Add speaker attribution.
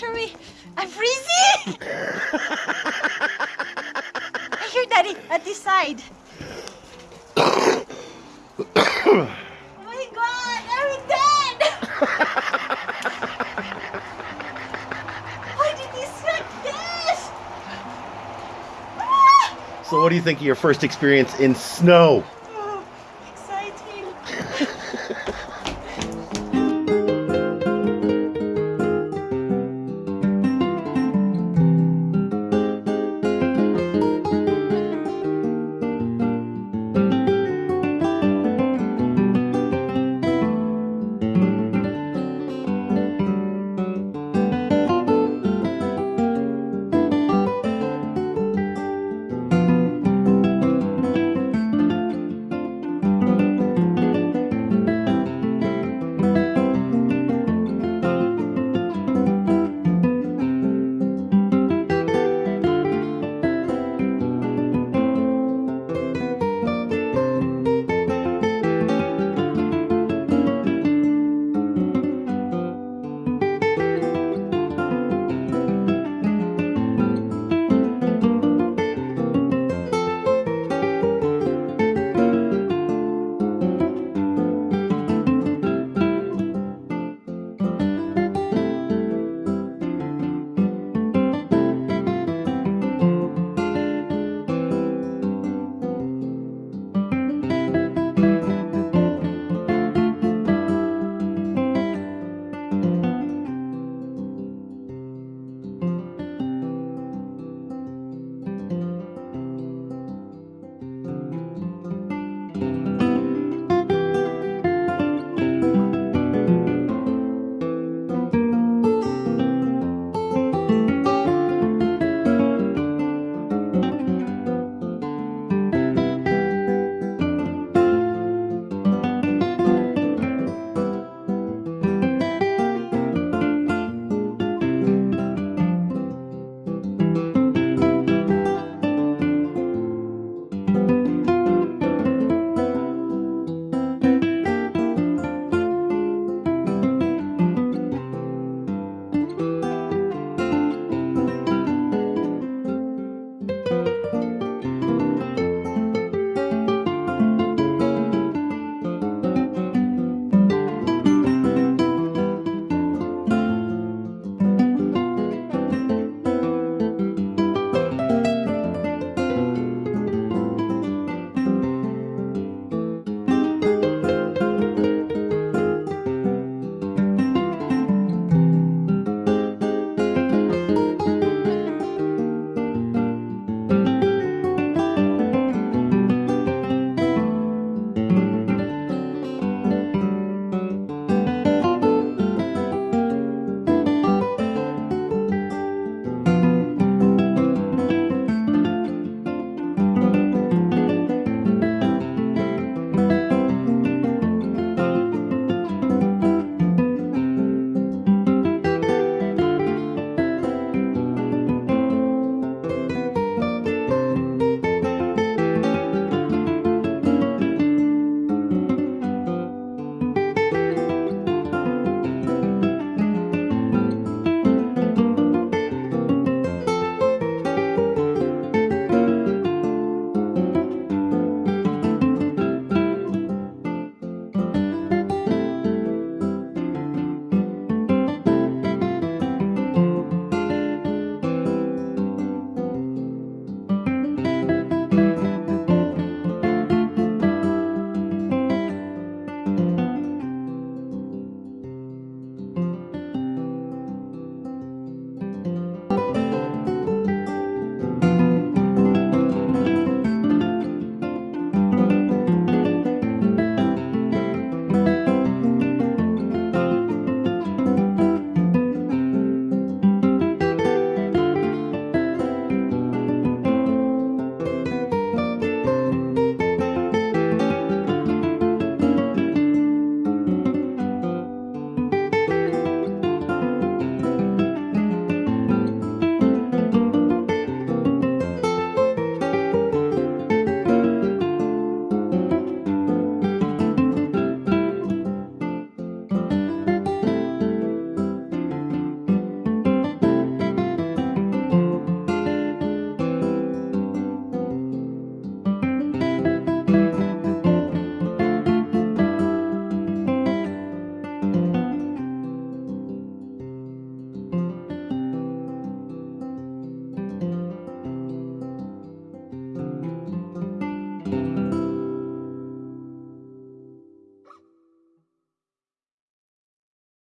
Speaker 1: I'm freezing! I hear Daddy at this side. oh my god, I'm dead! Why did he set this?
Speaker 2: So, what do you think of your first experience in snow?